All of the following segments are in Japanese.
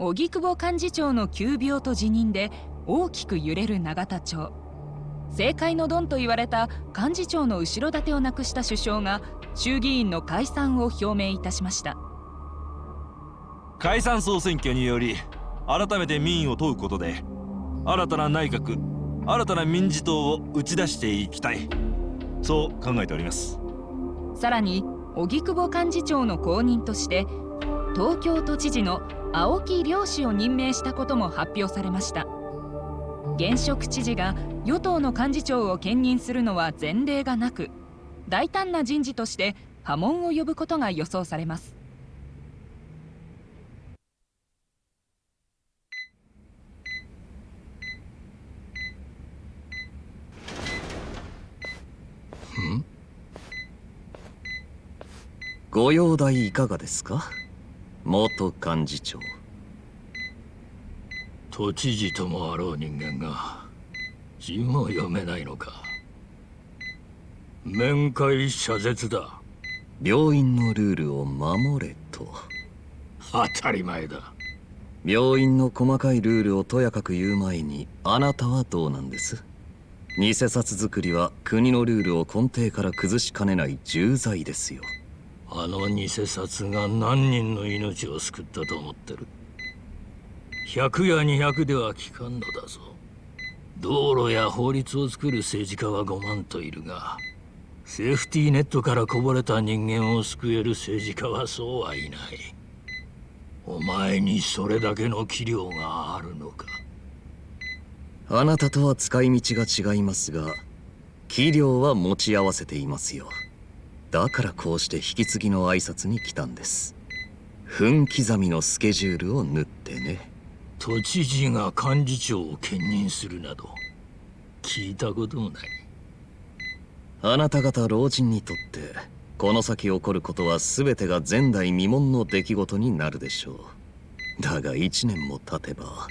荻窪幹事長の急病と辞任で大きく揺れる永田町。政界のドンと言われた幹事長の後ろ盾をなくした首相が衆議院の解散を表明いたしました。解散総選挙により改めて民意を問うことで新たな内閣新たな民事党を打ち出していきたい。そう考えております。さらに荻窪幹事長の後任として東京都知事の青木良氏を任命したことも発表されました。現職知事が与党の幹事長を兼任するのは前例がなく大胆な人事として波紋を呼ぶことが予想されます。ご容体いかがですか？元幹事長。都知事ともあろう人間が字も読めないのか。面会謝絶だ。病院のルールを守れと。当たり前だ。病院の細かいルールをとやかく言う前にあなたはどうなんです？偽札作りは国のルールを根底から崩しかねない重罪ですよあの偽札が何人の命を救ったと思ってる？100や200では効かんのだぞ。道路や法律を作る政治家は5万といるがセーフティーネットからこぼれた人間を救える政治家はそうはいない。お前にそれだけの器量があるのか。あなたとは使い道が違いますが器量は持ち合わせていますよ。だからこうして引き継ぎの挨拶に来たんです。分刻みのスケジュールを縫ってね。都知事が幹事長を兼任するなど聞いたこともない。あなた方老人にとってこの先起こることは全てが前代未聞の出来事になるでしょう。だが1年も経てば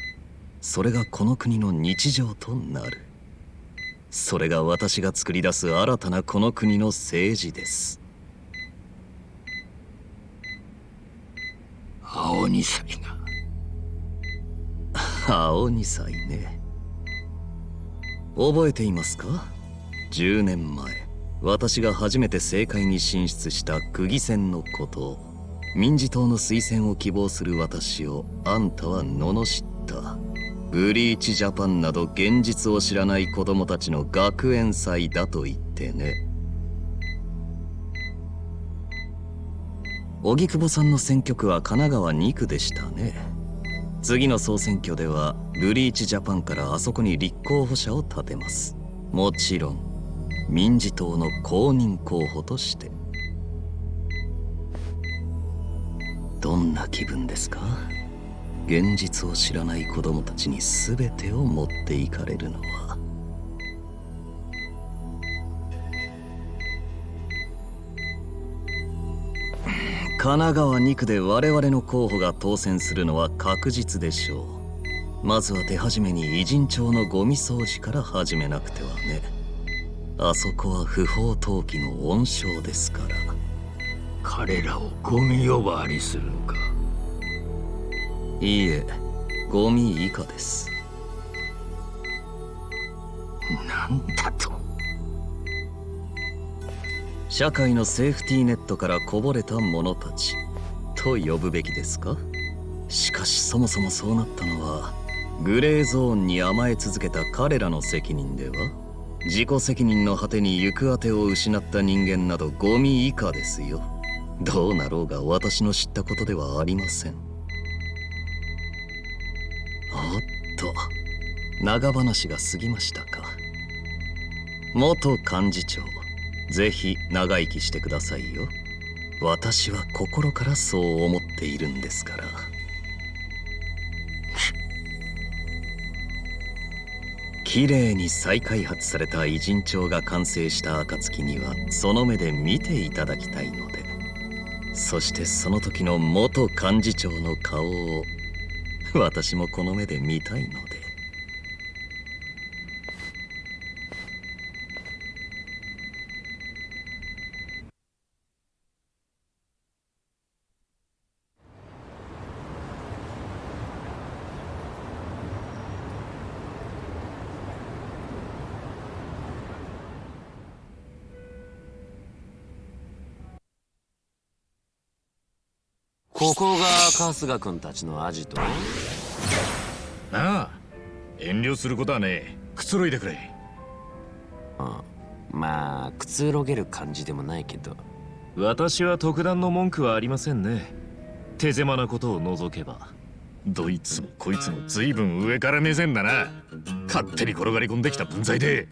それがこの国の日常となるそれが私が作り出す新たなこの国の政治です。青二歳が 青二歳ね。覚えていますか？10年前私が初めて政界に進出した区議選のことを民事党の推薦を希望する私をあんたは罵ったブリーチジャパンなど現実を知らない子供たちの学園祭だと言ってね。荻窪さんの選挙区は神奈川2区でしたね。次の総選挙ではブリーチジャパンからあそこに立候補者を立てます。もちろん民事党の公認候補として。どんな気分ですか？現実を知らない子供たちに全てを持っていかれるのは。神奈川2区で我々の候補が当選するのは確実でしょう。まずは手始めに偉人町のゴミ掃除から始めなくてはね。あそこは不法投棄の温床ですから。彼らをゴミ呼ばわりするのか。いいえゴミ以下です。なんだと。社会のセーフティーネットからこぼれた者たちと呼ぶべきですか？しかしそもそもそうなったのはグレーゾーンに甘え続けた彼らの責任では自己責任の果てに行く当てを失った人間などゴミ以下ですよ。どうなろうが私の知ったことではありませんおっと。長話が過ぎましたか。元幹事長ぜひ長生きしてくださいよ。私は心からそう思っているんですから。綺麗に再開発された偉人帳が完成した暁にはその目で見ていただきたいので。そしてその時の元幹事長の顔を私もこの目で見たいのでここが春日君たちのアジト。なあ遠慮することはねえ。くつろいでくれ。うん。まあくつろげる感じでもないけど。私は特段の文句はありませんね。手狭なことを除けば。どいつもこいつも随分上から目線だな。勝手に転がり込んできた分際で。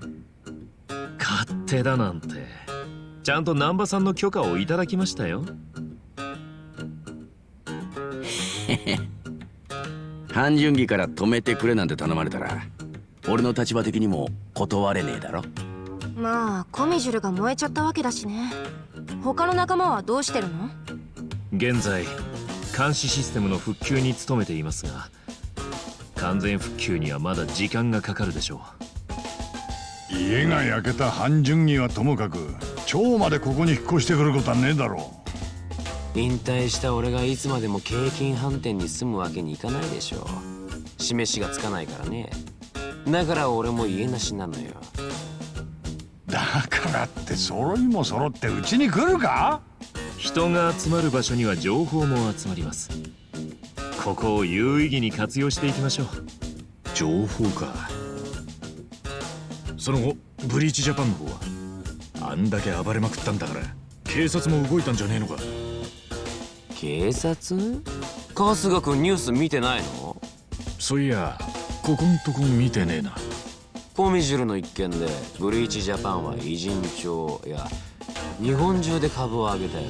勝手だなんて。ちゃんと南波さんの許可をいただきましたよ半純義から止めてくれなん。て頼まれたら俺の立場的にも断れねえだろまあコミジュルが燃えちゃったわけだしね他の仲間はどうしてるの現在監視システムの復旧に努めていますが完全復旧にはまだ時間がかかるでしょう家が焼けた半純義はともかく蝶までここに引っ越してくることはねえだろう引退した俺がいつまでも京浜飯店に住むわけにいかないでしょう。示しがつかないからね。だから俺も家なしなのよ。だからって揃いも揃ってうちに来るか？人が集まる場所には情報も集まります。ここを有意義に活用していきましょう。情報か。その後ブリーチジャパンの方はあんだけ暴れまくったんだから警察も動いたんじゃねえのか？警察？春日君ニュース見てないの？そういやここんとこ見てねえな。コミジュルの一件でブリーチジャパンは偉人帳や日本中で株を上げたよ。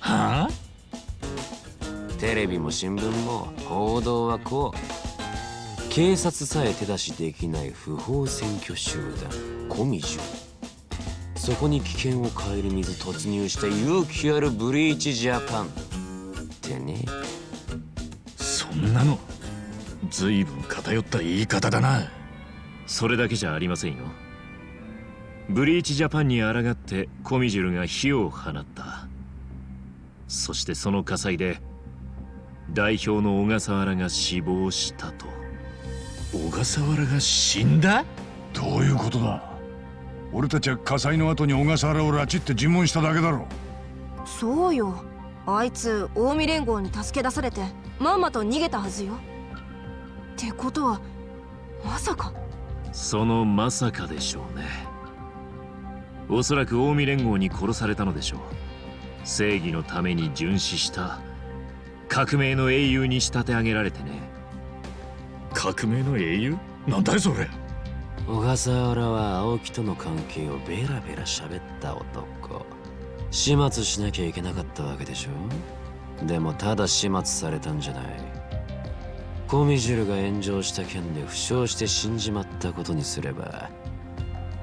はあ？テレビも新聞も報道はこう。警察さえ手出しできない不法占拠集団コミジュそこに危険を顧みず突入した勇気あるブリーチジャパンね。そんなの。随分偏った言い方だな。それだけじゃありませんよ。ブリーチジャパンに抗ってコミジュルが火を放った。そしてその火災で代表の小笠原が死亡したと。小笠原が死んだ？どういうことだ？俺たちは火災の後に小笠原を拉致って尋問しただけだろ。そうよあいつ近江連合に助け出されてまんまと逃げたはずよ。ってことはまさか。そのまさかでしょうね。おそらく近江連合に殺されたのでしょう。正義のために殉死した革命の英雄に仕立て上げられてね。革命の英雄？なんだいそれ。小笠原は青木との関係をベラベラ喋った男始末しなきゃいけなかったわけでしょ？でもただ始末されたんじゃない。コミジュルが炎上した件で負傷して死んじまったことにすれば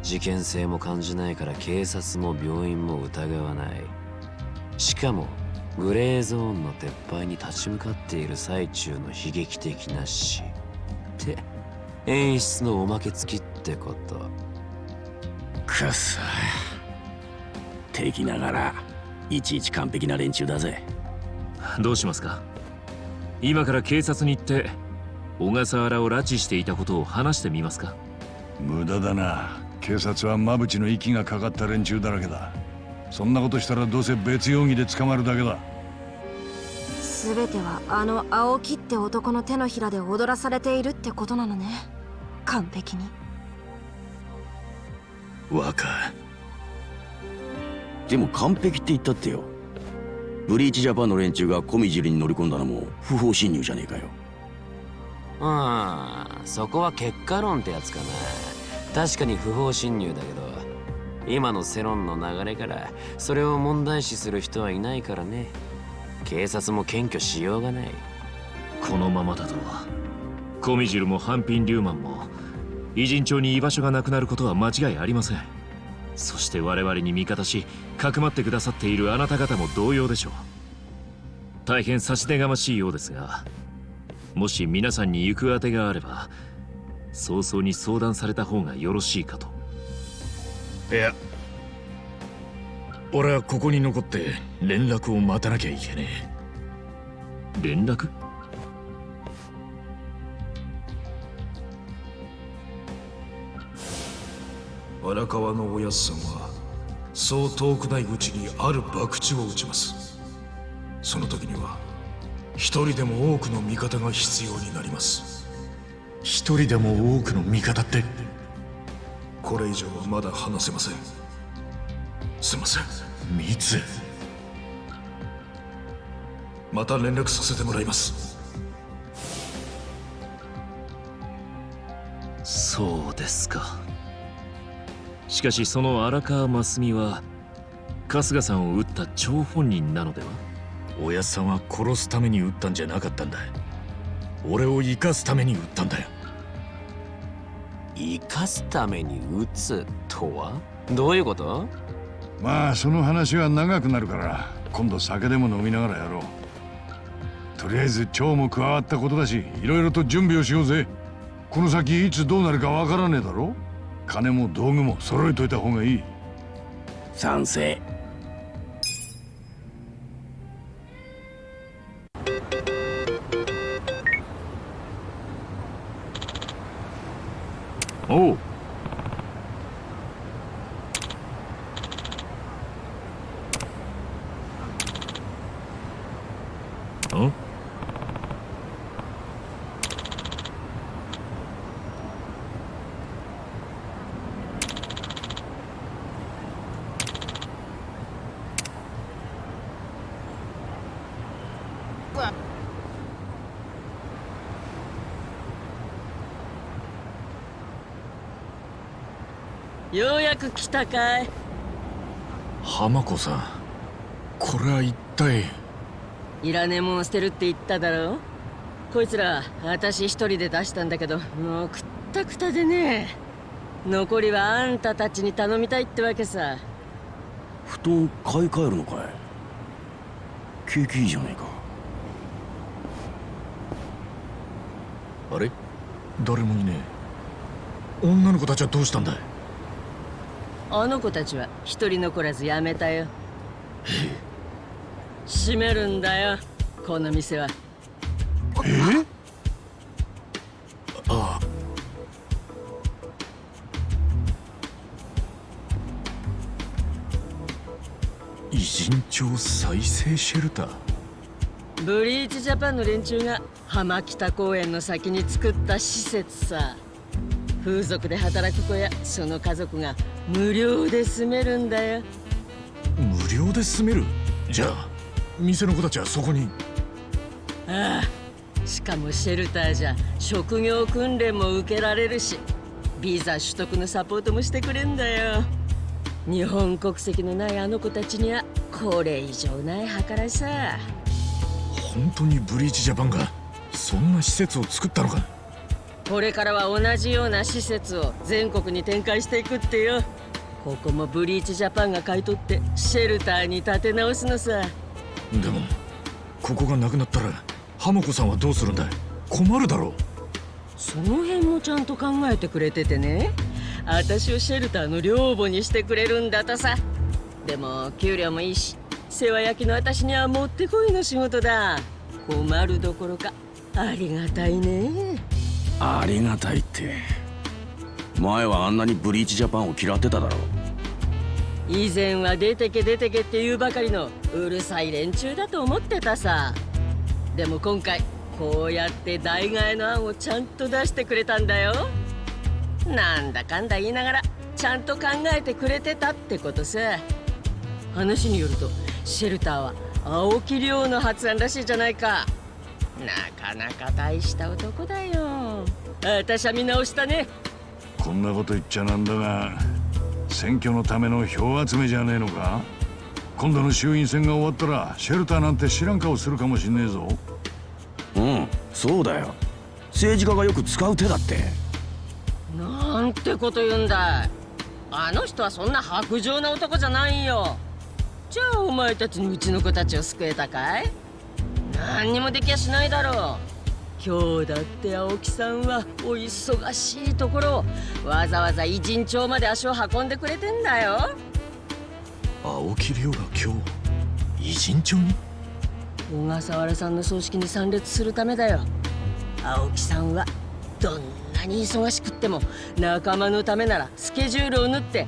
事件性も感じないから警察も病院も疑わない。しかもグレーゾーンの撤廃に立ち向かっている最中の悲劇的な死。って演出のおまけ付きってこと。くそ敵ながらいちいち完璧な連中だぜ。どうしますか？今から警察に行って小笠原を拉致していたことを話してみますか？無駄だな。警察は馬淵の息がかかった連中だらけだ。そんなことしたらどうせ別容疑で捕まるだけだ。全てはあの青木って男の手のひらで踊らされているってことなのね。完璧に。若でも完璧って言ったってよ。ブリーチジャパンの連中がコミジュリに乗り込んだのも不法侵入じゃねえかよ。うんそこは結果論ってやつかな。確かに不法侵入だけど今の世論の流れからそれを問題視する人はいないからね。警察も検挙しようがない。このままだとコミジュルもハンピン・リューマンも偉人町に居場所がなくなることは間違いありませんそして我々に味方しかくまってくださっているあなた方も同様でしょう。大変差し出がましいようですがもし皆さんに行くあてがあれば早々に相談された方がよろしいかと。いや俺はここに残って連絡を待たなきゃいけねえ。連絡？荒川のおやつさんはそう遠くないうちにある博打を打ちます。その時には一人でも多くの味方が必要になります。一人でも多くの味方って？これ以上はまだ話せません。すいません。密？また連絡させてもらいます。そうですかしかしその荒川真澄は春日さんを撃った張本人なのでは？おやっさんは殺すために撃ったんじゃなかったんだ俺を生かすために撃ったんだよ。生かすために撃つとは？どういうこと？まあその話は長くなるから今度酒でも飲みながらやろう。とりあえず蝶も加わったことだしいろいろと準備をしようぜ。この先いつどうなるかわからねえだろ金も道具も揃えといた方がいい。賛成。ようやく来たかい。浜子さんこれは一体？いらねえもん捨てるって言っただろこいつら私一人で出したんだけどもうくったくたでね残りはあんたたちに頼みたいってわけさ。布団買い替えるのかい？景気いいじゃないかあれ誰もいねえ。女の子たちはどうしたんだい？あの子たちは一人残らずやめたよ。閉めるんだよこの店は。え？ああ。偉人町再生シェルター。ブリーチジャパンの連中が浜北公園の先に作った施設さ。風俗で働く子やその家族が無料で住めるんだよ。無料で住める？じゃあ店の子たちはそこに？ああしかもシェルターじゃ職業訓練も受けられるしビザ取得のサポートもしてくれんだよ。日本国籍のないあの子たちにはこれ以上ない計らいさ。本当にブリーチジャパンがそんな施設を作ったのかこれからは同じような施設を全国に展開していくってよ。ここもブリーチジャパンが買い取ってシェルターに建て直すのさ。でもここがなくなったら浜子さんはどうするんだい？困るだろう。その辺もちゃんと考えてくれててね。私をシェルターの寮母にしてくれるんだとさ。でも給料もいいし世話焼きの私にはもってこいの仕事だ。困るどころかありがたいね。ありがたいって。前はあんなにブリーチジャパンを嫌ってただろ。以前は出てけ出てけって言うばかりのうるさい連中だと思ってたさ。でも今回こうやって代替えの案をちゃんと出してくれたんだよ。なんだかんだ言いながらちゃんと考えてくれてたってことさ。話によるとシェルターは青木亮の発案らしいじゃないかなかなか大した男だよ。私は見直したね。こんなこと言っちゃなんだが選挙のための票集めじゃねえのか？今度の衆院選が終わったらシェルターなんて知らん顔するかもしんねえぞ。うんそうだよ。政治家がよく使う手だって。なんてこと言うんだあの人はそんな薄情な男じゃないよ。じゃあお前たちにうちの子たちを救えたかい？何にもできやしないだろう。今日だって青木さんはお忙しいところをわざわざ偉人町まで足を運んでくれてんだよ。青木亮が今日偉人町に？小笠原さんの葬式に参列するためだよ。青木さんはどんなに忙しくっても仲間のためならスケジュールを縫って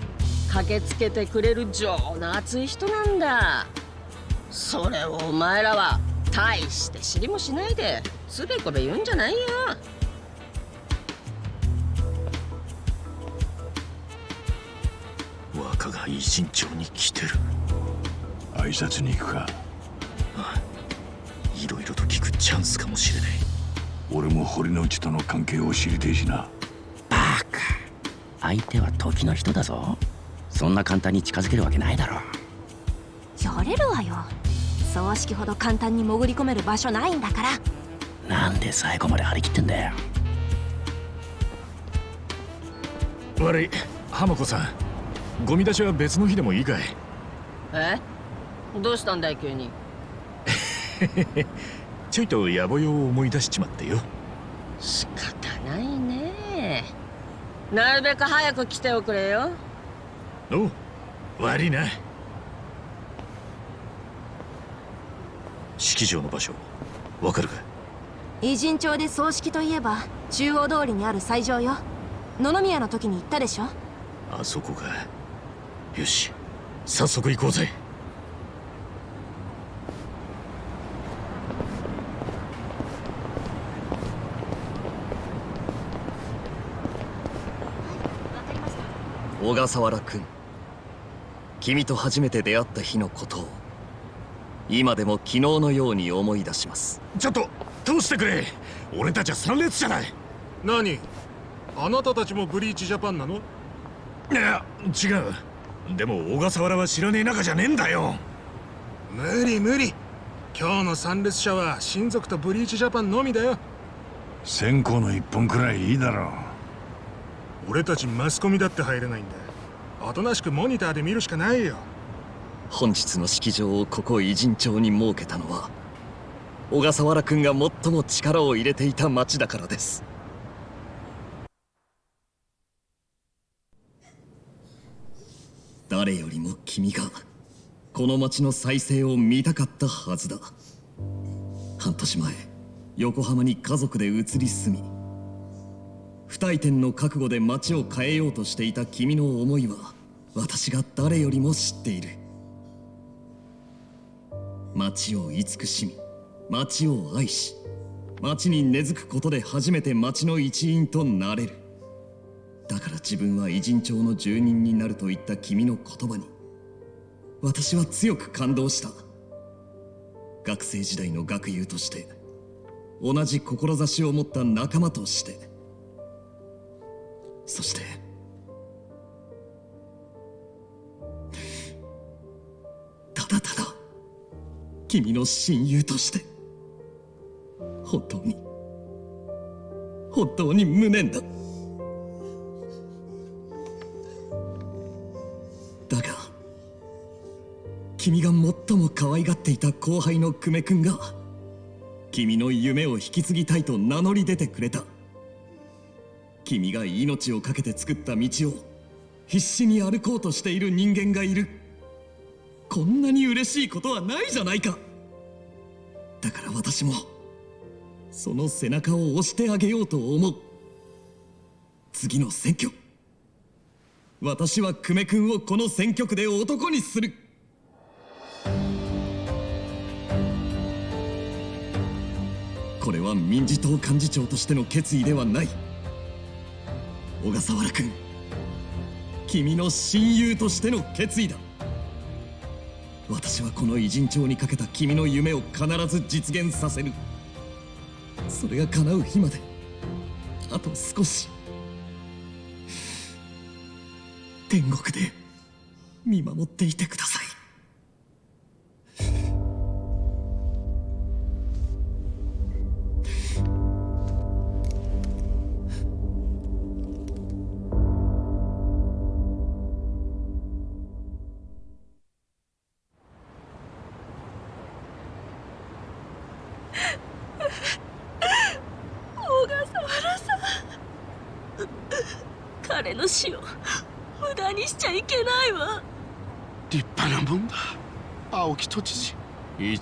駆けつけてくれる情の熱い人なんだ。それをお前らは大して知りもしないでつべこべ言うんじゃないよ。若が偉人町に来てる。挨拶に行くか。いろいろと聞くチャンスかもしれない。俺も堀之内との関係を知りてえしな。相手は時の人だぞ。そんな簡単に近づけるわけないだろやれるわよ葬式ほど簡単に潜り込める場所ないんだから。なんで最後まで張り切ってんだよ。悪い浜子さん。ゴミ出しは別の日でもいいかい。え？どうしたんだい急に？ちょいと野暮用を思い出しちまってよ。仕方ないね。なるべく早く来ておくれよ。お悪いな式場の場所。わかるか偉人町で葬式といえば中央通りにある斎場よ。野々宮の時に行ったでしょ？あそこかよし。早速行こうぜ。小笠原君。君と初めて出会った日のことを今でも昨日のように思い出します。ちょっと通してくれ。俺たちは参列じゃない何？あなたたちもブリーチジャパンなの？いや違う。でも小笠原は知らねえ仲じゃねえんだよ。無理無理。今日の参列者は親族とブリーチジャパンのみだよ。線香の一本くらいいいだろう。俺たちマスコミだって入れないんだ。おとなしくモニターで見るしかないよ本日の式場をここ偉人町に設けたのは小笠原君が最も力を入れていた町だからです。誰よりも君がこの町の再生を見たかったはずだ。半年前横浜に家族で移り住み不退転の覚悟で町を変えようとしていた君の思いは私が誰よりも知っている。町を慈しみ町を愛し町に根付くことで初めて町の一員となれる。だから自分は偉人町の住人になるといった君の言葉に私は強く感動した。学生時代の学友として同じ志を持った仲間としてそしてただただ君の親友として本当に本当に無念だ。だが君が最も可愛がっていた後輩の久米君が君の夢を引き継ぎたいと名乗り出てくれた。君が命を懸けて作った道を必死に歩こうとしている人間がいる。こんなに嬉しいことはないじゃないか。だから私もその背中を押してあげようと思う。次の選挙。私は久米君をこの選挙区で男にする。これは民事党幹事長としての決意ではない。小笠原君君の親友としての決意だ。私はこの偉人帳にかけた君の夢を必ず実現させる。それが叶う日まであと少し。天国で見守っていてください。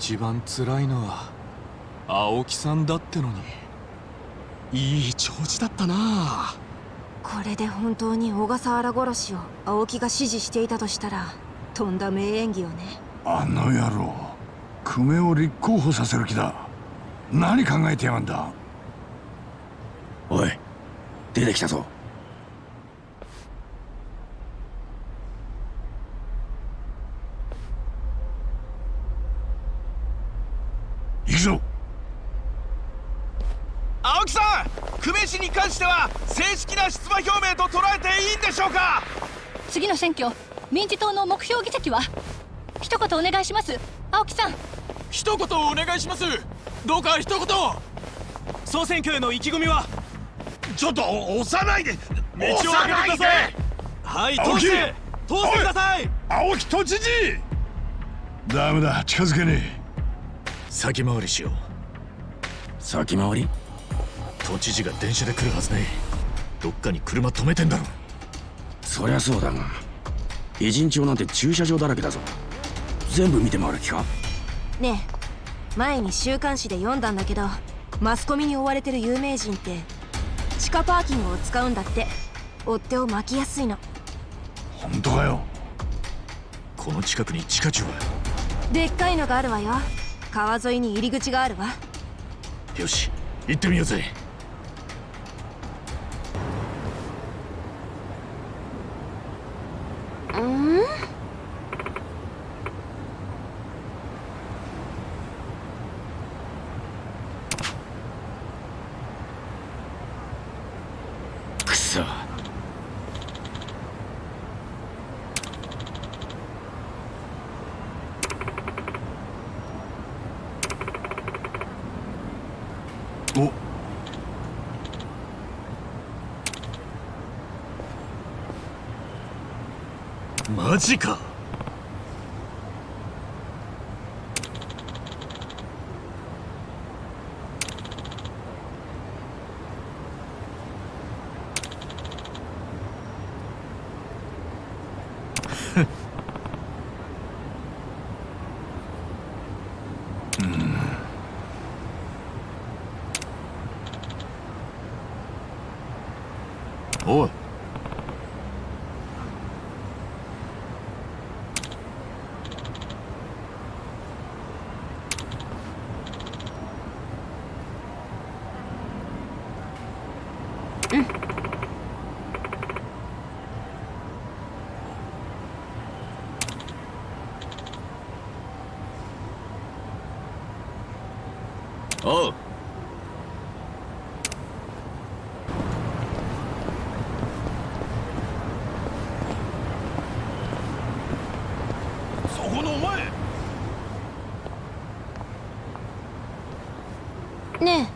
一番辛いのは青木さんだってのにいい調子だったなこれで本当に小笠原殺しを青木が指示していたとしたらとんだ名演技よね。あの野郎久米を立候補させる気だ。何考えてやがんだ。おい出てきたぞ行くぞ青木さん久米氏に関しては正式な出馬表明と捉えていいんでしょうか？次の選挙民事党の目標議席は？一言お願いします青木さん。一言お願いします。どうか一言。総選挙への意気込みは？ちょっと押さないで。道を開けてくださいはい通して通してください。青木都知事。ダメだ。近づけねえ。先回りしよう。先回り？都知事が電車で来るはずねどっかに車止めてんだろそりゃそうだが偉人町なんて駐車場だらけだぞ。全部見て回る気か？ねえ前に週刊誌で読んだんだけどマスコミに追われてる有名人って地下パーキングを使うんだって。追っ手を巻きやすいの。本当かよ？この近くに地下駐は？でっかいのがあるわよ。川沿いに入り口があるわ。よし行ってみようぜうんくそおマジかおいおうそこのお前ね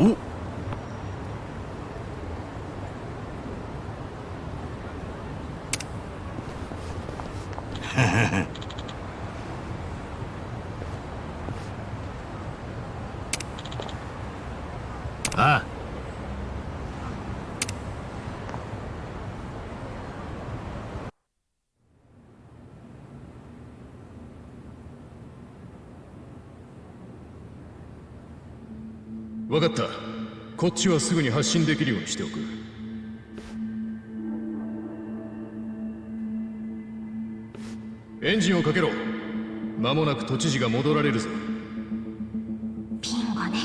おああ分かった。こっちはすぐに発信できるようにしておく。エンジンをかけろ。間もなく都知事が戻られるぞ。えピンがね。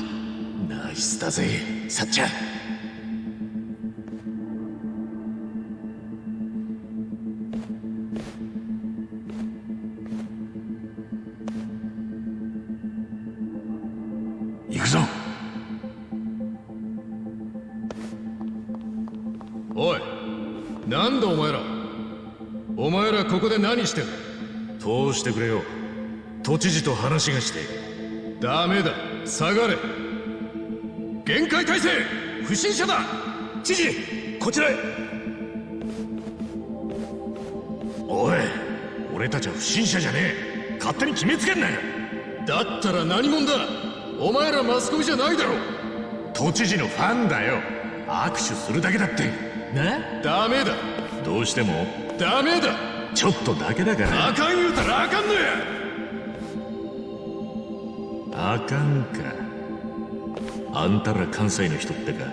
ナイスだぜさっちゃん何してる？通してくれよ。都知事と話がして。ダメだ。下がれ。限界態勢不審者だ。知事こちらへ。おい俺たちは不審者じゃねえ。勝手に決めつけんなよ。だったら何者だ。お前らマスコミじゃないだろ。都知事のファンだよ。握手するだけだって。なダメだ。どうしても。ダメだちょっとだけだから。あかん言うたらあかんのや。あかんか。あんたら関西の人ってか。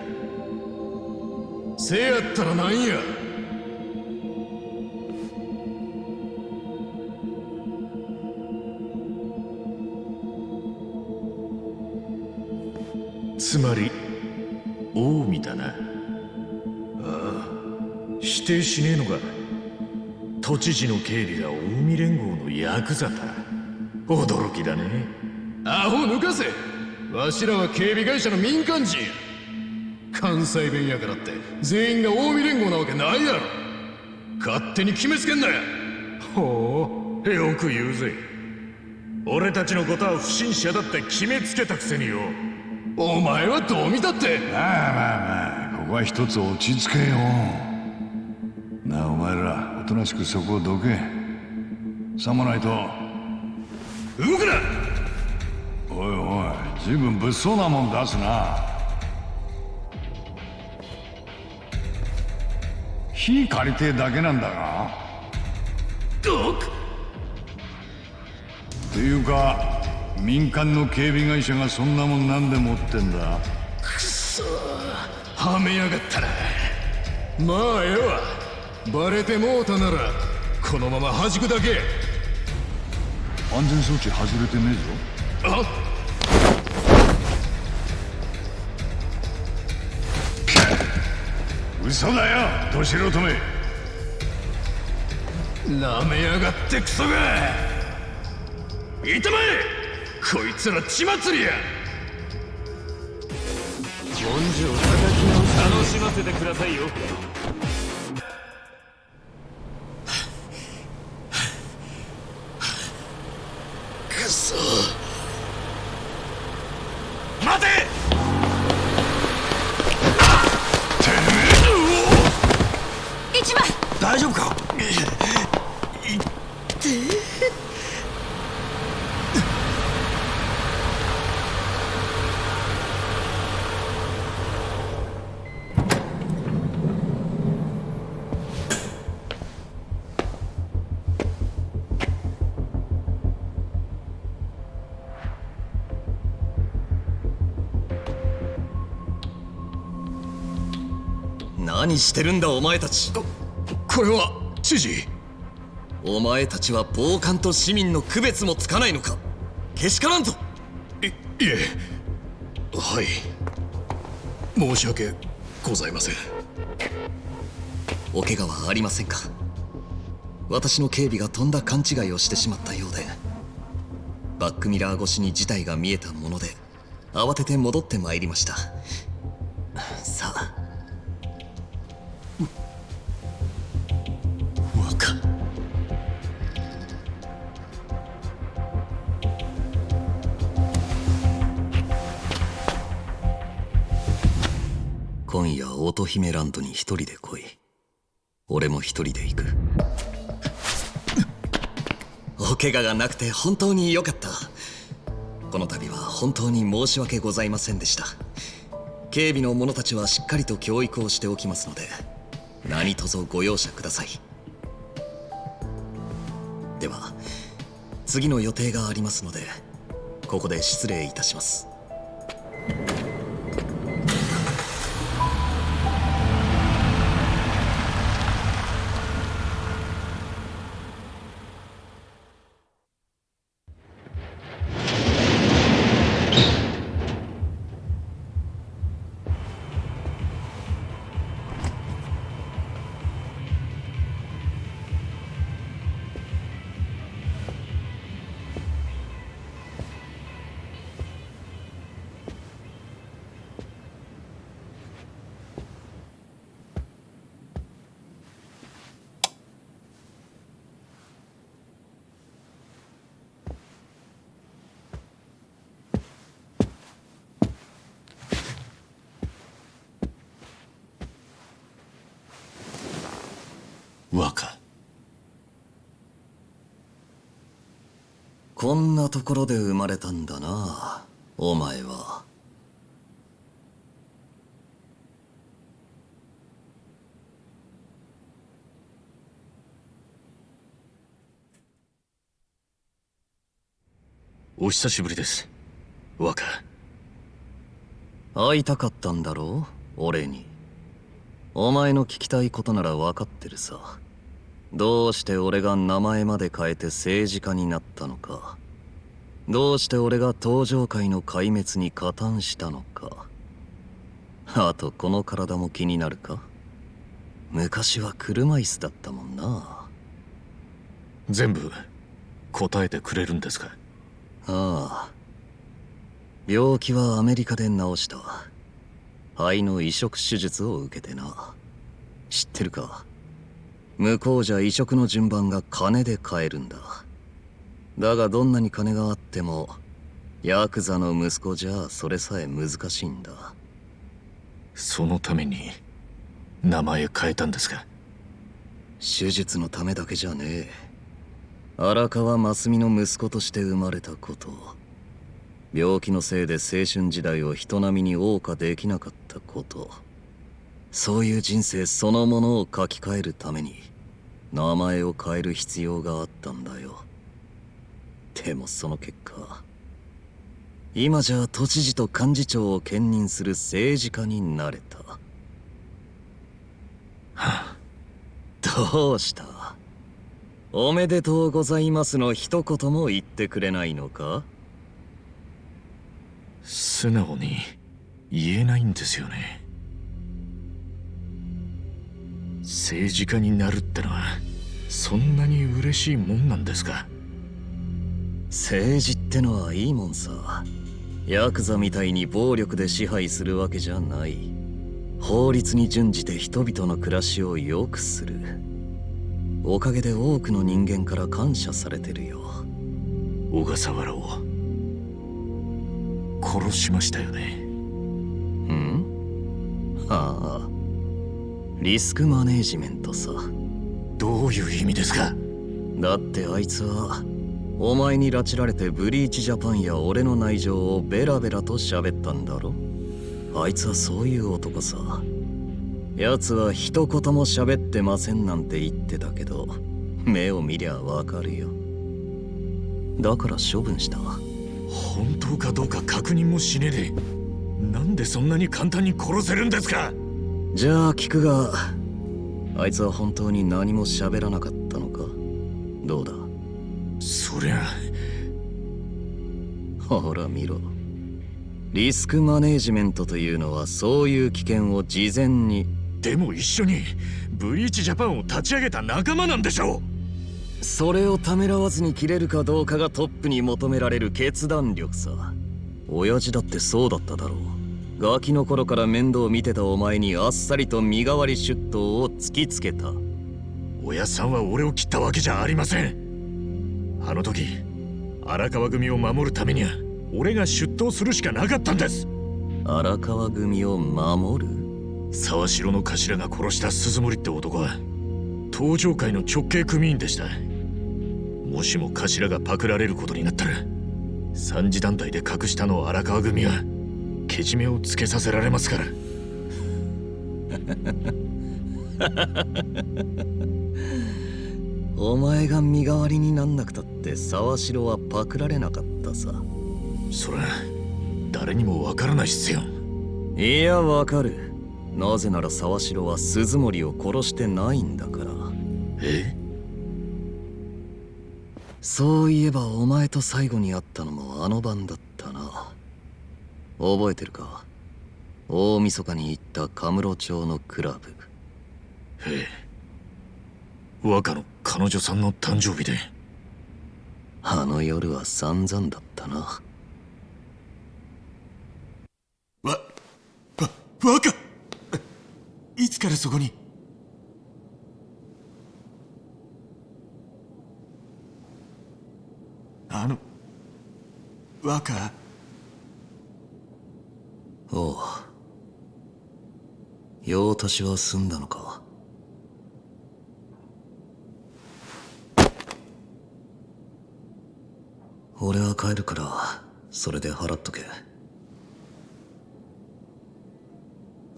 せやったらなんや。つまり近江だな。ああ否定しねえのか。知事の警備が近江連合のヤクザだ驚きだね。アホ抜かせ。わしらは警備会社の民間人。や関西弁やからって全員が近江連合なわけないやろ。勝手に決めつけんなやほう。よく言うぜ。俺たちのことは不審者だって決めつけたくせによ。お前はどう見たって。まあまあまあここは一つ落ち着けよ。なあお前ら。おとなしくそこをどけ。さもないと。動くな！おいおい随分物騒なもん出すな。火借りてえだけなんだが。どくっていうか民間の警備会社がそんなもんなんで持ってんだ。くそはめやがったな。まあええわバレてもうたならこのまま弾くだけ。安全装置外れてねえぞ。あ嘘だよど素人め。なめやがってクソが。いたまえこいつら血祭りや。根性叩き直楽しませてくださいよ何してるんだお前たち。これは知事。お前たちは暴漢と市民の区別もつかないのか？けしからんぞいいえ。はい。申し訳ございません。お怪我はありませんか？私の警備がとんだ勘違いをしてしまったようで。バックミラー越しに事態が見えたもので慌てて戻ってまいりました姫ランドに一人で来い。俺も一人で行く。お怪我がなくて本当に良かった。この度は本当に申し訳ございませんでした。警備の者たちはしっかりと教育をしておきますので何卒ご容赦ください。では次の予定がありますのでここで失礼いたします。若こんなところで生まれたんだなお前は。お久しぶりです若会いたかったんだろう俺に。お前の聞きたいことなら分かってるさどうして俺が名前まで変えて政治家になったのか。どうして俺が登場界の壊滅に加担したのか。あとこの体も気になるか。昔は車椅子だったもんな。全部答えてくれるんですか？ああ。病気はアメリカで治した。肺の移植手術を受けてな。知ってるか？向こうじゃ移植の順番が金で買えるんだ。だがどんなに金があってもヤクザの息子じゃそれさえ難しいんだ。そのために名前変えたんですか？手術のためだけじゃねえ。荒川真澄の息子として生まれたこと。病気のせいで青春時代を人並みに謳歌できなかったこと。そういう人生そのものを書き換えるために名前を変える必要があったんだよ。でもその結果今じゃ都知事と幹事長を兼任する政治家になれた、はあ、どうした？おめでとうございますの一言も言ってくれないのか？素直に言えないんですよね。政治家になるってのはそんなに嬉しいもんなんですか？政治ってのはいいもんさ。ヤクザみたいに暴力で支配するわけじゃない。法律に準じて人々の暮らしを良くする。おかげで多くの人間から感謝されてるよ。小笠原を殺しましたよね。ん？はあリスクマネージメントさ。どういう意味ですか？だってあいつはお前に拉致られてブリーチジャパンや俺の内情をベラベラと喋ったんだろ。あいつはそういう男さ。奴は一言も喋ってませんなんて言ってたけど目を見りゃわかるよ。だから処分した。本当かどうか確認もしねえでなんでそんなに簡単に殺せるんですか？じゃあ聞くがあいつは本当に何も喋らなかったのか？どうだ？そりゃ。ほら見ろ。リスクマネージメントというのはそういう危険を事前に。でも一緒にブリーチジャパンを立ち上げた仲間なんでしょう。それをためらわずに切れるかどうかがトップに求められる決断力さ。親父だってそうだっただろうガキの頃から面倒見てたお前にあっさりと身代わり出頭を突きつけた。親さんは俺を切ったわけじゃありません。あの時荒川組を守るためには俺が出頭するしかなかったんです。荒川組を守る？沢城の頭が殺した鈴森って男は東上会の直系組員でした。もしも頭がパクられることになったら三次団体で隠したの荒川組はけじめをつけさせられますから。お前が身代わりになんなくたって沢城はパクられなかったさ。それ誰にもわからないっすよ。いやわかる。なぜなら沢城は鈴森を殺してないんだから。え？そういえばお前と最後に会ったのもあの晩だったな覚えてるか？大晦日に行ったカムロ町のクラブ。え。え若の彼女さんの誕生日で。あの夜は散々だったな。わ、わ、若いつからそこに？あの若おう。用足しは済んだのか。俺は帰るからそれで払っとけ。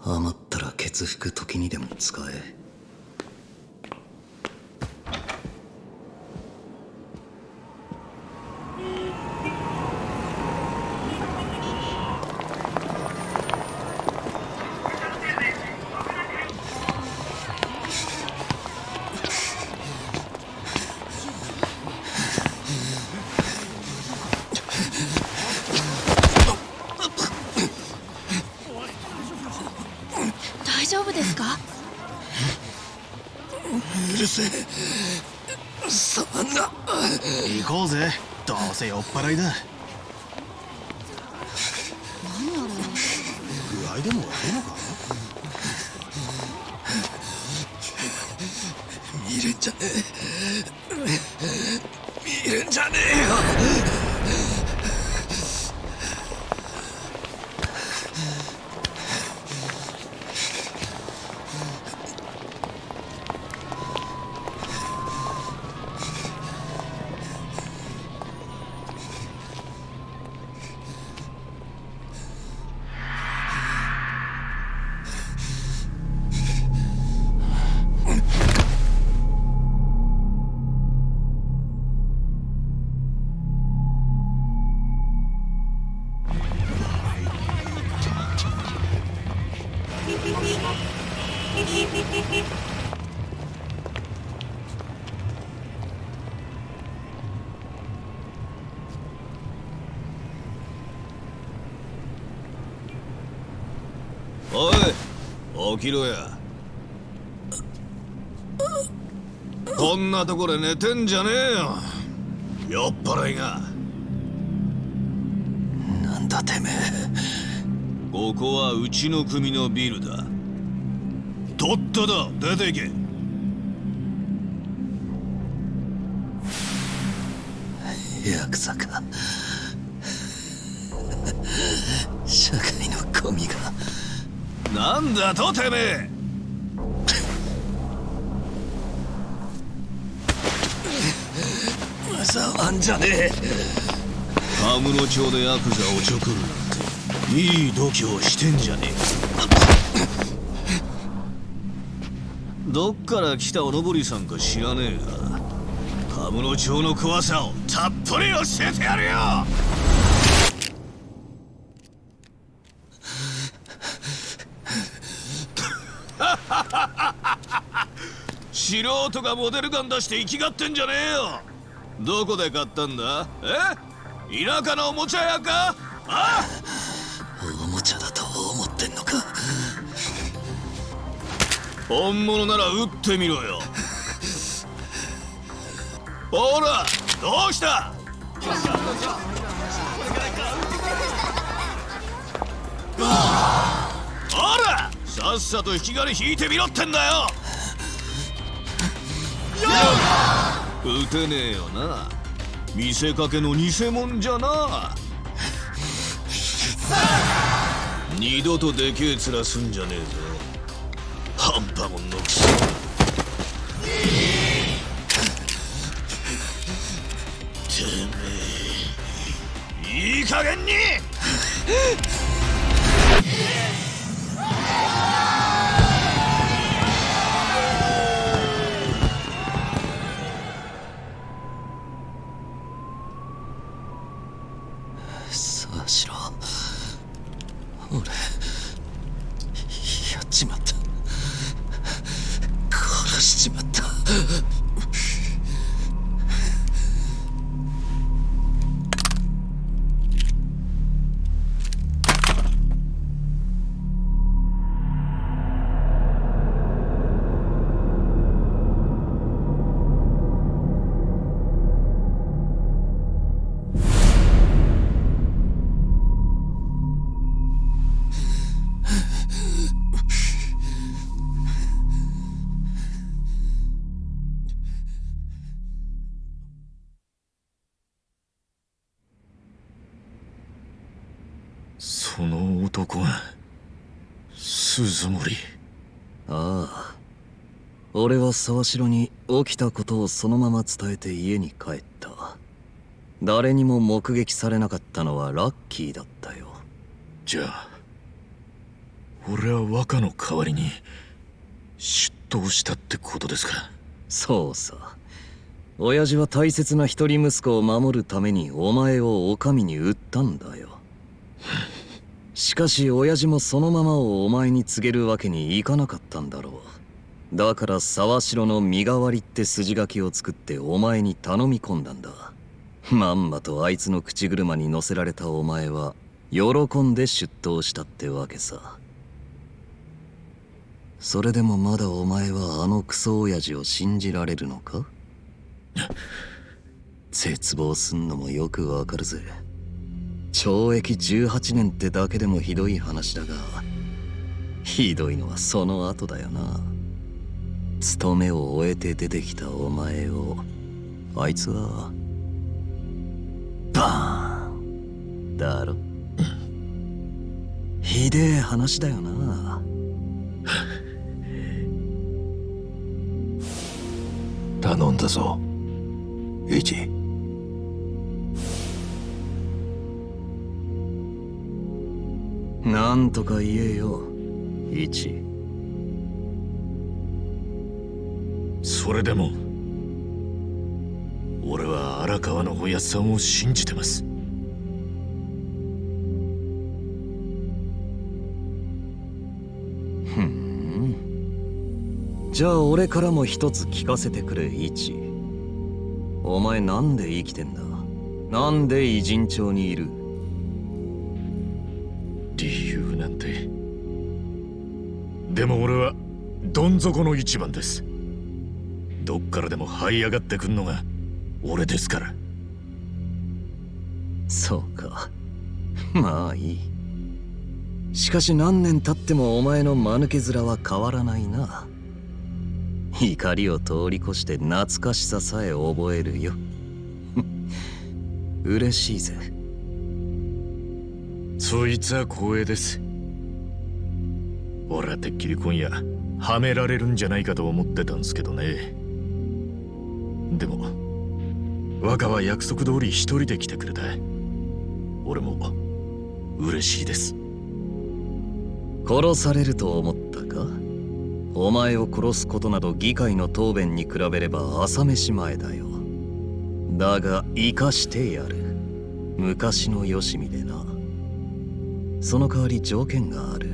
余ったら血服時にでも使え。せ酔っ払いだ。起きろや。こんなとこで寝てんじゃねえよ。酔っ払いが。なんだてめえ。ここはうちの組のビルだ。とっとと出ていけ。ヤクザか。社会のゴミがなんだとてめえ触んじゃねえ。カムロ町でヤクザをちょくるなんていい度胸してんじゃねえ。どっから来たおのぼりさんか知らねえがカムロ町の怖さをたっぷり教えてやるよ素人がモデルガン出して生きがってんじゃねえよ。どこで買ったんだ？え？田舎のおもちゃ屋か？あ？おもちゃだと思ってんのか？本物なら撃ってみろよ。ほらどうした？ほらさっさと引き金引いてみろってんだよ撃てねえよな。見せかけの偽物じゃな。二度とでけえ面すんじゃねえぞ。半端もんのくせてめえ。いい加減に。鈴森ああ。俺は沢城に起きたことをそのまま伝えて家に帰った。誰にも目撃されなかったのはラッキーだったよ。じゃあ俺は若の代わりに出頭したってことですかそうさ。親父は大切な一人息子を守るためにお前を女将に売ったんだよ しかし親父もそのままをお前に告げるわけにいかなかったんだろう。だから沢城の身代わりって筋書きを作ってお前に頼み込んだんだ。まんまとあいつの口車に乗せられたお前は喜んで出頭したってわけさ。それでもまだお前はあのクソ親父を信じられるのか？絶望すんのもよくわかるぜ。懲役18年ってだけでもひどい話だがひどいのはその後だよな。勤めを終えて出てきたお前をあいつはバーン。だろ。ひでえ話だよな。頼んだぞ。イチなんとか言えよ。イチそれでも俺は荒川のおやっさんを信じてます。ふん。じゃあ俺からも一つ聞かせてくれイチお前なんで生きてんだ？なんで偉人町にいる？ん底の一番です。どっからでも這い上がってくんのが俺ですから。そうか。まあいい。しかし何年経ってもお前の間抜け面は変わらないな。怒りを通り越して懐かしささえ覚えるよ。嬉しいぜ。そいつは光栄です。俺はてっきり今夜はめられるんじゃないかと思ってたんすけどね。でも若は約束通り一人で来てくれた。俺も嬉しいです。殺されると思ったか？お前を殺すことなど議会の答弁に比べれば朝飯前だよ。だが生かしてやる。昔のよしみでな。その代わり条件がある。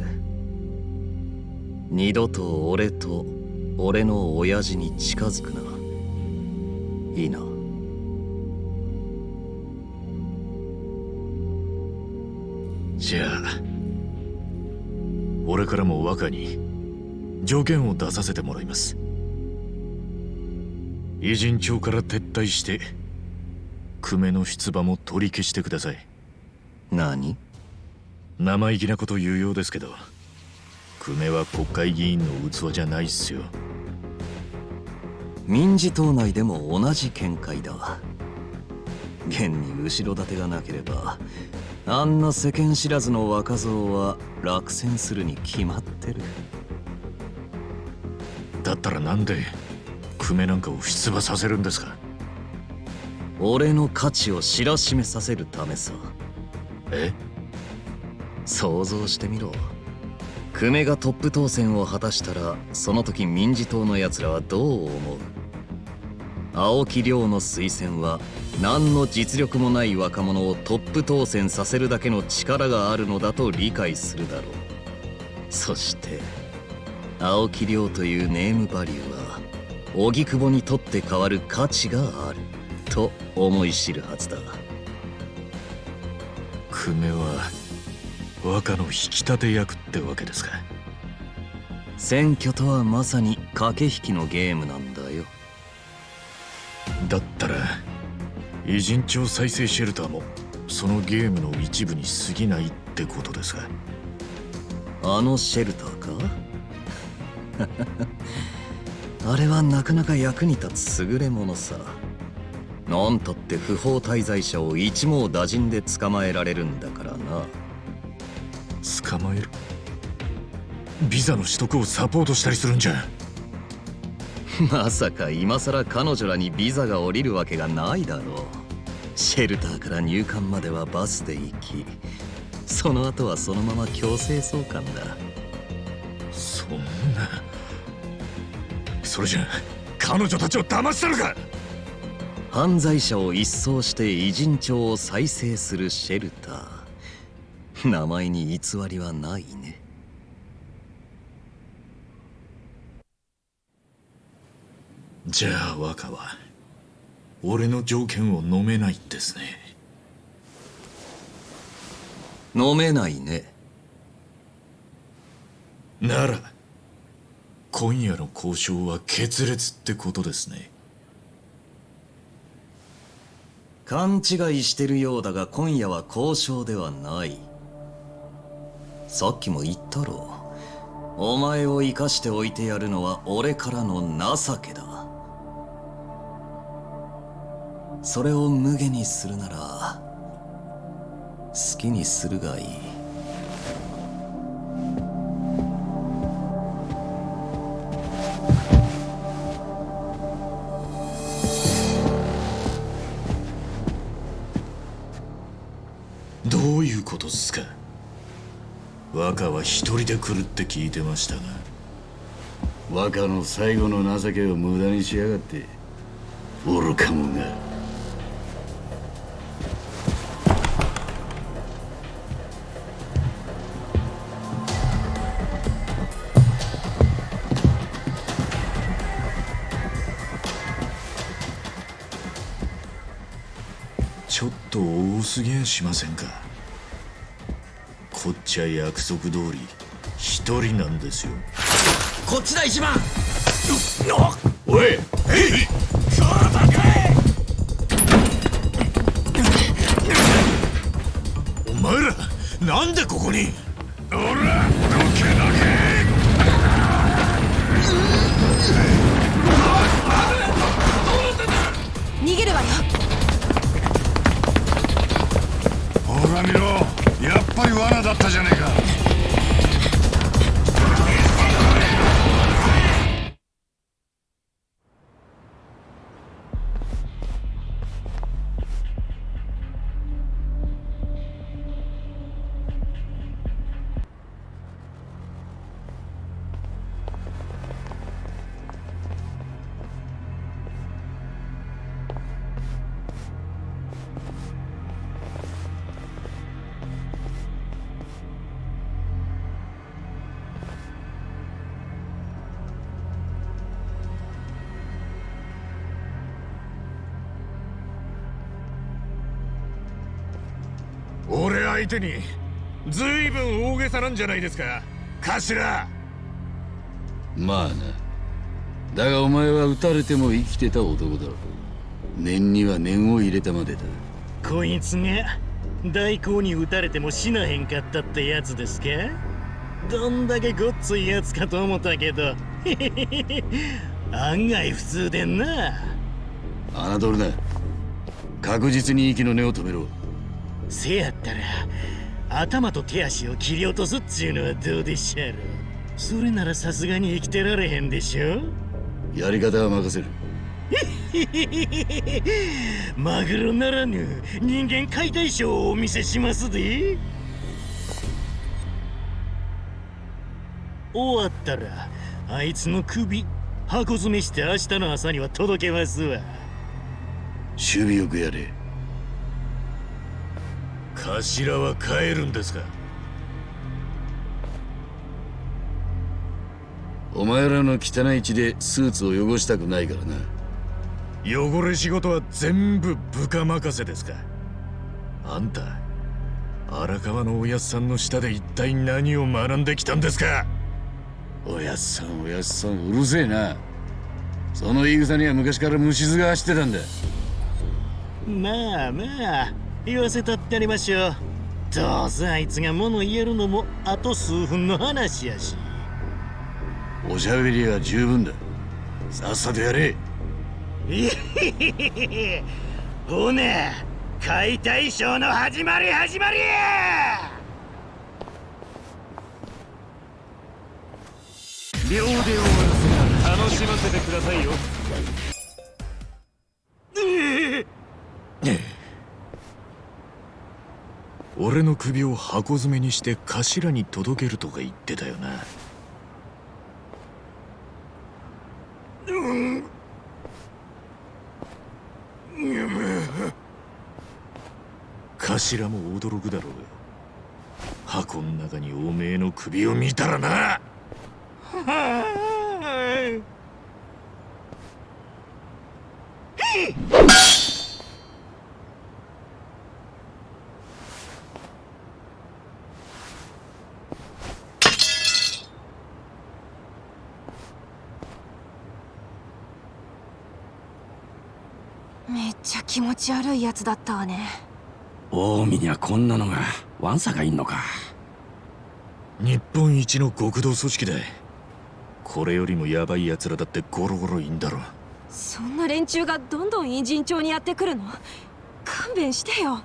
二度と俺と俺の親父に近づくな。いいな。じゃあ俺からも若に条件を出させてもらいます。偉人町から撤退して久米の出馬も取り消してください。何？生意気なこと言うようですけど久米は国会議員の器じゃないっすよ。民事党内でも同じ見解だ。現に後ろ盾がなければあんな世間知らずの若造は落選するに決まってる。だったらなんで久米なんかを出馬させるんですか？俺の価値を知らしめさせるためさ。え？想像してみろ久米がトップ当選を果たしたらその時民事党の奴らはどう思う？青木亮の推薦は何の実力もない若者をトップ当選させるだけの力があるのだと理解するだろう。そして青木亮というネームバリューは荻窪にとって変わる価値があると思い知るはずだ。久米は若の引き立て役ってわけですか。選挙とはまさに駆け引きのゲームなんだよ。だったら偉人町再生シェルターもそのゲームの一部に過ぎないってことですか。あのシェルターか？あれはなかなか役に立つ優れものさ。なんたって不法滞在者を一網打尽で捕まえられるんだからな捕まえる。ビザの取得をサポートしたりするんじゃ。まさか今さら彼女らにビザが下りるわけがないだろう。シェルターから入管まではバスで行きその後はそのまま強制送還だ。そんな。それじゃ彼女たちを騙したのか。犯罪者を一掃して偉人帳を再生するシェルター 名前に偽りはないね。じゃあ若は俺の条件を飲めないんですね。飲めないね。なら今夜の交渉は決裂ってことですね。勘違いしてるようだが今夜は交渉ではないさっきも言ったろ。お前を生かしておいてやるのは俺からの情けだ。それを無下にするなら好きにするがいい。若は一人で来るって聞いてましたが。若の最後の情けを無駄にしやがって愚か者が。ちょっと多すぎやしませんか。こっちは約束通り一人なんですよ。こっちだ一番。おい相手にずいぶん大げさなんじゃないですか。頭。まあな。だがお前は撃たれても生きてた男だろ念には念を入れたまでだ。こいつが大光に撃たれても死なへんかったってやつですか？どんだけごっついやつかと思ったけど。案外普通でんな。侮るな。確実に息の根を止めろせやったら頭と手足を切り落とすっちゅうのはどうでしょう。それならさすがに生きてられへんでしょやり方は任せる。マグロならぬ人間解体ショーをお見せしますで。終わったらあいつの首箱詰めして明日の朝には届けますわ。守備よくやれ頭は帰るんですか？お前らの汚い血でスーツを汚したくないからな。汚れ仕事は全部部下任せですか？あんた荒川のおやっさんの下で一体何を学んできたんですか？おやっさんおやっさんうるせえな。その言い草には昔から虫唾が走ってたんだ。まあまあ言わせたってありましょう。どうせあいつが物言えるのもあと数分の話やし。おしゃべりは十分だ。さっさとやれ。いへへへへほな解体ショーの始まり始まり。や秒で終わらせが楽しませてくださいよ 俺の首を箱詰めにして頭に届けるとか言ってたよな。うん。頭も驚くだろうよ箱の中におめえの首を見たらな気持ち悪いやつだったわね。近江にはこんなのがワンサがいんのか。日本一の極道組織だこれよりもヤバい奴らだってゴロゴロいいんだろ。そんな連中がどんどん偉人町にやってくるの？勘弁してよ。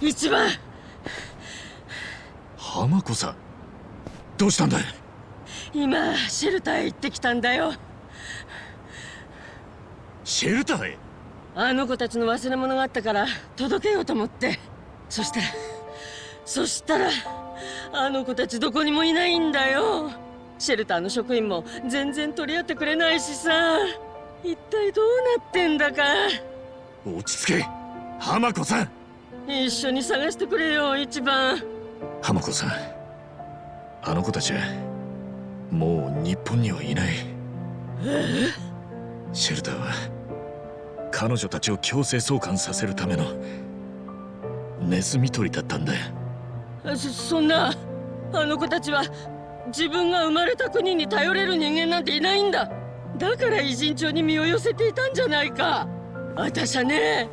一番。浜子さんどうしたんだ？い今シェルターへ行ってきたんだよ。シェルターへ？あの子たちの忘れ物があったから届けようと思って。そしたらそしたらあの子たちどこにもいないんだよ。シェルターの職員も全然取り合ってくれないしさ。一体どうなってんだか。落ち着け。浜子さん。一緒に探してくれよ一番。浜子さん。あの子たちはもう日本にはいない。え？シェルターは彼女たちを強制送還させるためのネズミ捕りだったんだ。そそんなあの子たちは自分が生まれた国に頼れる人間なんていないんだ。だから偉人帳に身を寄せていたんじゃないか。私はね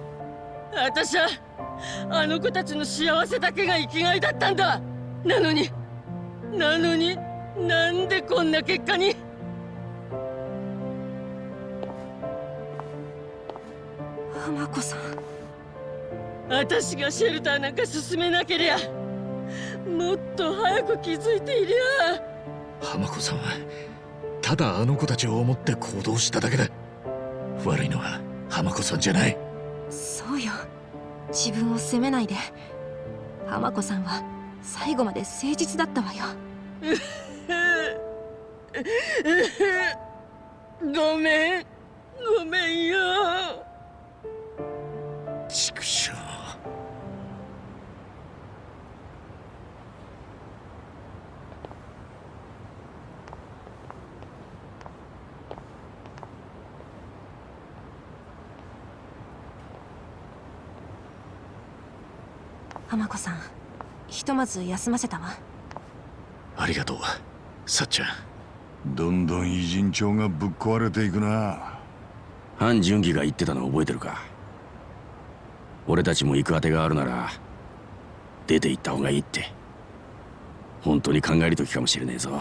私はあの子たちの幸せだけが生きがいだったんだ。なのになのになんでこんな結果に？浜子さん。私がシェルターなんか進めなけりゃもっと早く気づいていりゃ。浜子さんはただあの子たちを思って行動しただけだ。悪いのは浜子さんじゃない。そうよ。自分を責めないで。浜子さんは最後まで誠実だったわよ。ごめん。ごめんよ畜生。浜子さんひとまず休ませたわ。ありがとうさっちゃん。どんどん偉人帳がぶっ壊れていくな。范純義が言ってたの覚えてるか？俺たちも行く当てがあるなら出て行った方がいいって本当に考える時かもしれねえぞ。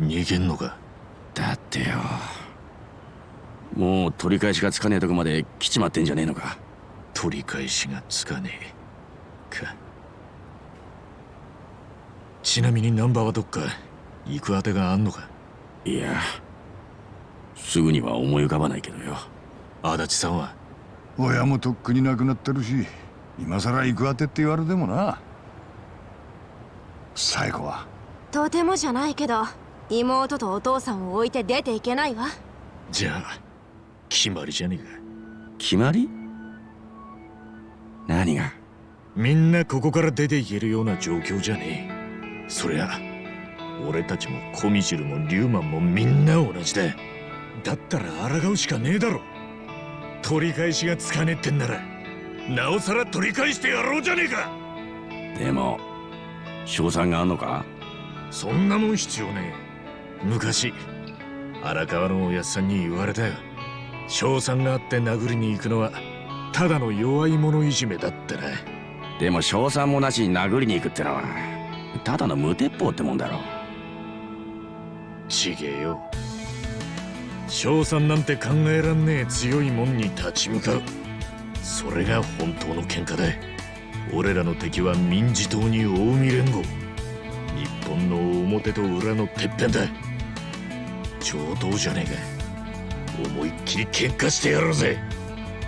逃げんのか？だってよもう取り返しがつかねえとこまで来ちまってんじゃねえのか。取り返しがつかねえ。か。ちなみにナンバーはどっか？行く当てがあんのか？いやすぐには思い浮かばないけどよ。足立さんは？親もとっくに亡くなってるし今さら行く当てって言われてもな。最後は。とてもじゃないけど妹とお父さんを置いて出ていけないわ。じゃあ決まりじゃねえか。決まり？何が？みんなここから出ていけるような状況じゃねえ。そりゃ俺たちもコミジルもリューマンもみんな同じだだったら抗うしかねえだろ。取り返しがつかねえってんならなおさら取り返してやろうじゃねえか。でも賞賛があんのか？そんなもん必要ねえ。昔荒川のおやっさんに言われたよ。賞賛があって殴りに行くのはただの弱い者いじめだってなでも賞賛もなしに殴りに行くってのはただの無鉄砲ってもんだろちげえよ。賞賛なんて考えらんねえ強いもんに立ち向かう。それが本当の喧嘩だ。俺らの敵は民事党に近江連合日本の表と裏のてっぺんだ。上等じゃねえか。思いっきり喧嘩してやろうぜ。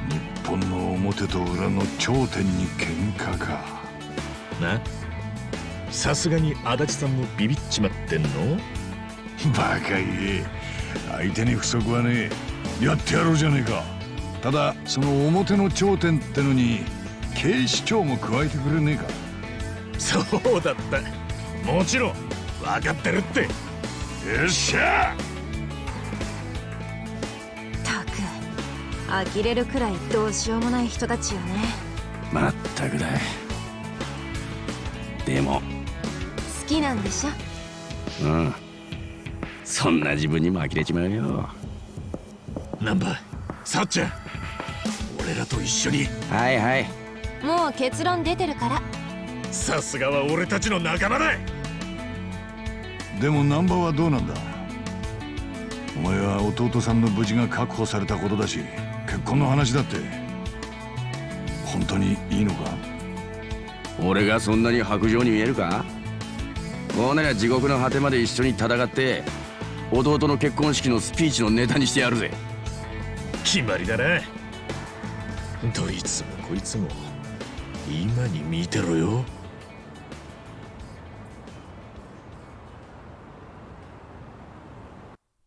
日本の表と裏の頂点に喧嘩か。な？さすがに足立さんもビビっちまってんの？バカ言え。相手に不足はねえやってやろうじゃねえか。ただその表の頂点ってのに警視庁も加えてくれねえか。そうだった。もちろん分かってるって。よっしゃ！たく呆れるくらいどうしようもない人たちよね。まったくだ。でも。好きなんでしょ？うんそんな自分にも呆れちまうよ。ナンバさっちゃん俺らと一緒に。はいはい。もう結論出てるから。さすがは俺たちの仲間だでも難波はどうなんだ？お前は弟さんの無事が確保されたことだし結婚の話だって。本当にいいのか？俺がそんなに白状に見えるか？こうなりゃ地獄の果てまで一緒に戦って弟の結婚式のスピーチのネタにしてやるぜ。決まりだな。どいつもこいつも。今に見てろよ。